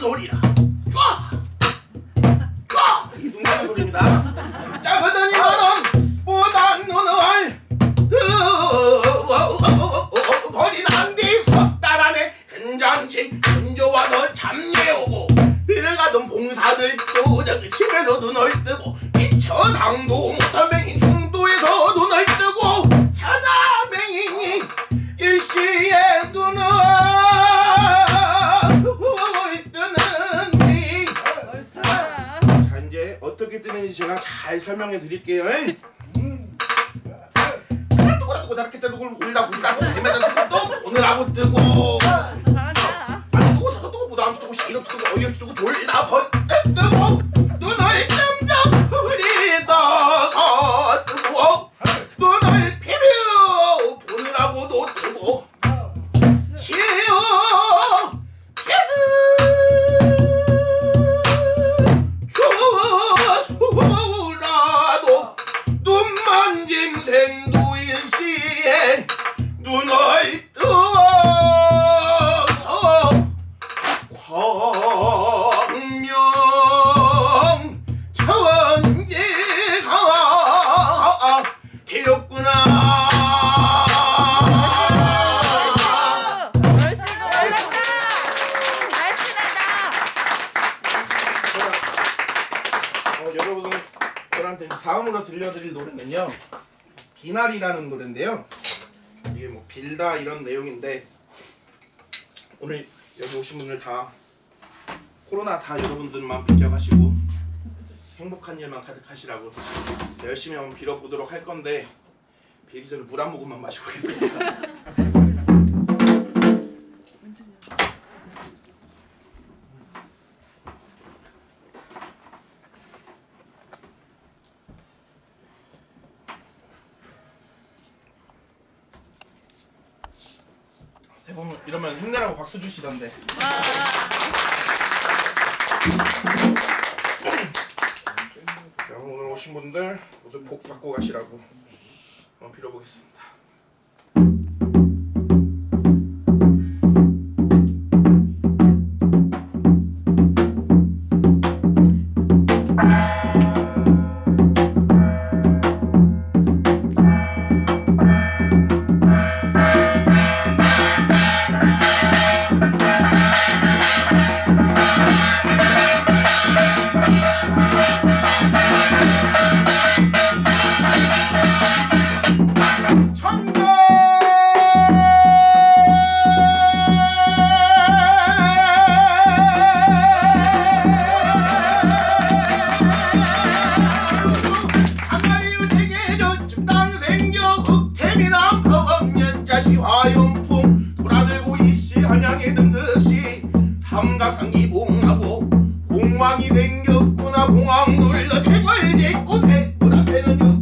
소리라 쫙! 쫙! 이 눈가는 소리입니다 작으더니 너는 보단 눈을 버린 한뒤 석달 안에 괜찮지 근조와서 참여오고 들어가던 봉사들도 저기 집에서 눈을 뜨고 미쳐 당도 못한 맹인 잘 설명해 드릴게요 하나 뜨고 저렇게 뜨고 울다 울다 또 헤매다 또 오늘 하고 뜨고 저한테 다음으로 들려드릴 노래는요. 비날이라는 노래인데요. 이게 뭐 빌다 이런 내용인데 오늘 여기 오신 분들 다 코로나 다 여러분들만 비켜가시고 행복한 일만 가득하시라고 열심히 한번 빌어보도록 할 건데 빌기 전에 물 한 모금만 마시고 가겠습니다 대부분 이러면 힘내라고 박수 주시던데 자, 오늘 오신 분들 모두 복 받고 가시라고 한번 빌어보겠습니다. 시 화용품 돌아들고 일시 한양에 등극시 삼각상기봉하고 봉왕이 생겼구나. 봉왕 눌러 대궐 짓고 대궐 앞에는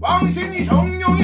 왕신이 정룡이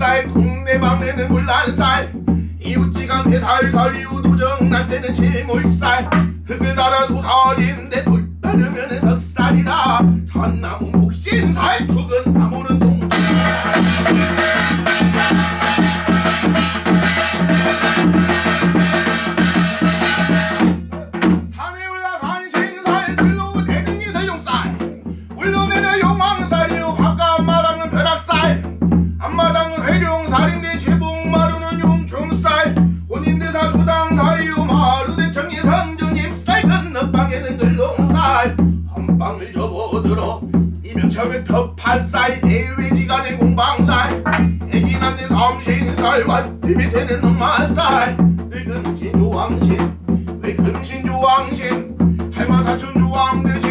제살 동네방네는 물란살 이웃지간 회살살 이웃도정 난데는 실물살 흙을 달아 두 살인데 돌 行情太晚，你比天天他妈晒，你根本心就忘情，你根本心就忘情，害怕他成就忘的情。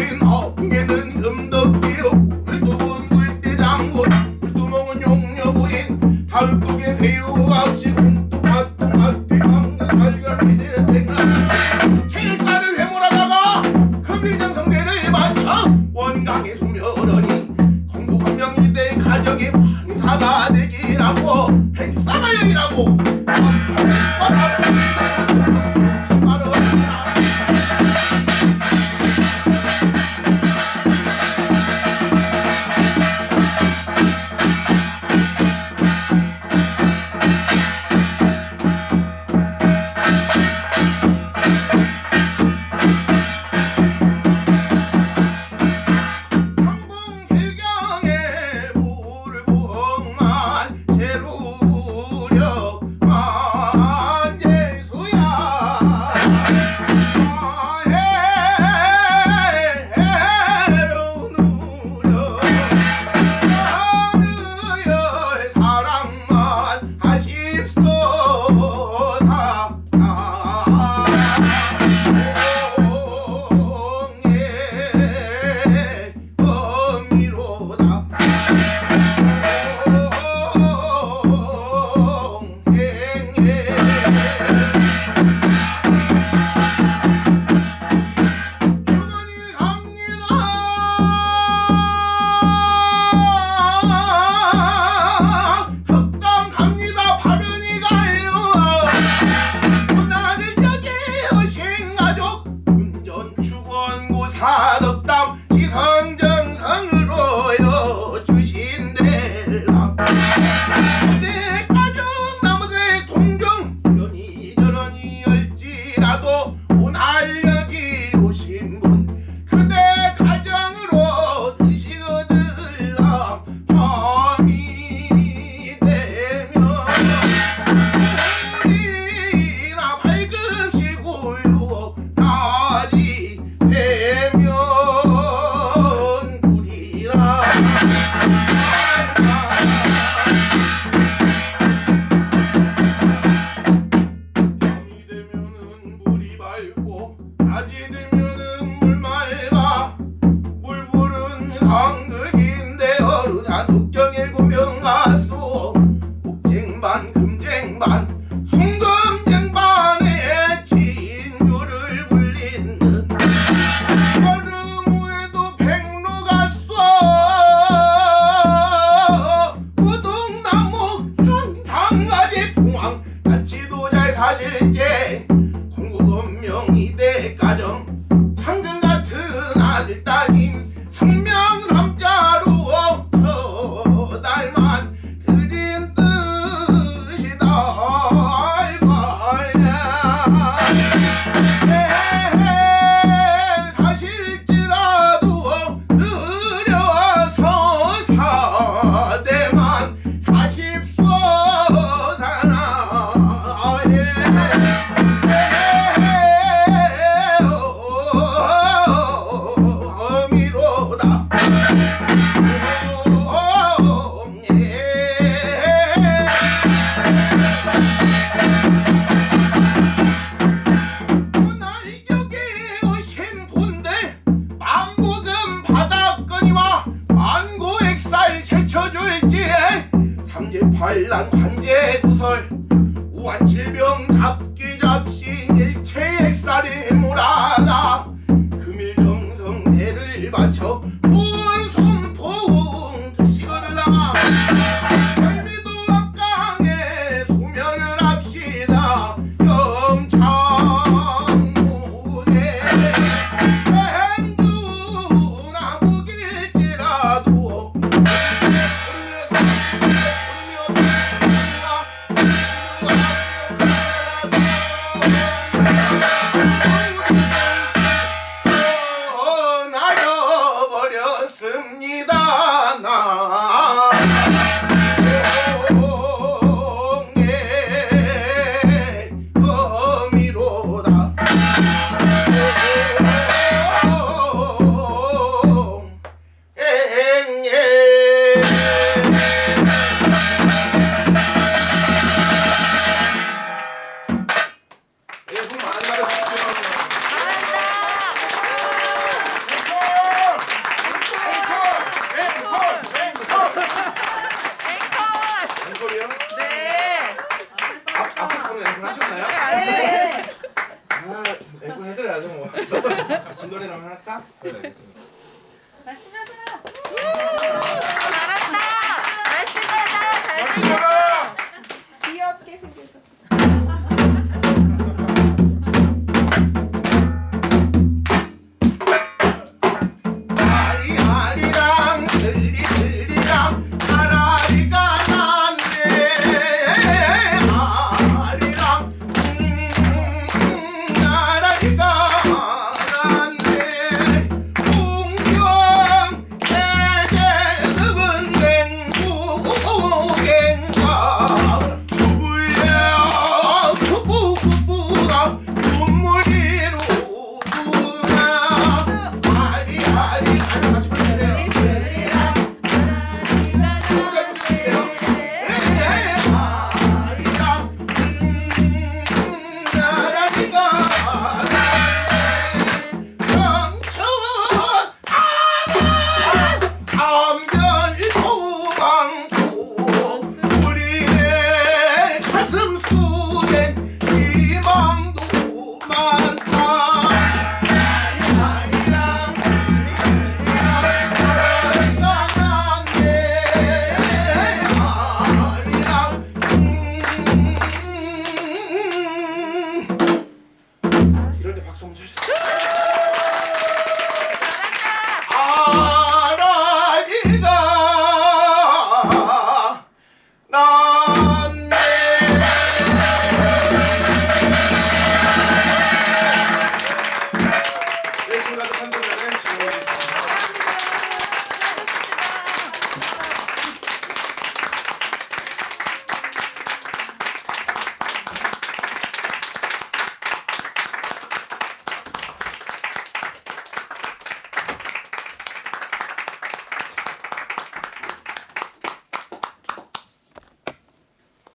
今晚。 고쳐줄지 삼재팔란 환제 구설 우한 질병 잡기 잡신 일체액살이 몰아나.